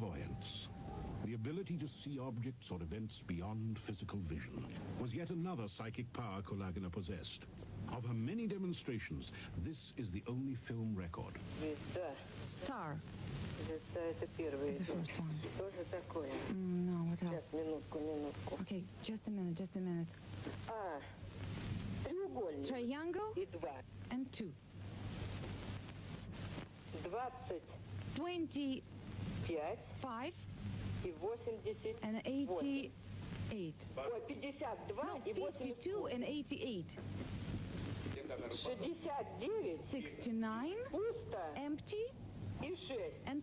clairvoyance, the ability to see objects or events beyond physical vision, was yet another psychic power Kulagina possessed. Of her many demonstrations, this is the only film record. Star. The first one. Mm, no, what else? Okay, just a minute, just a minute. Triangle and two. 20 and 88. No, 52 and 88. 69, empty, and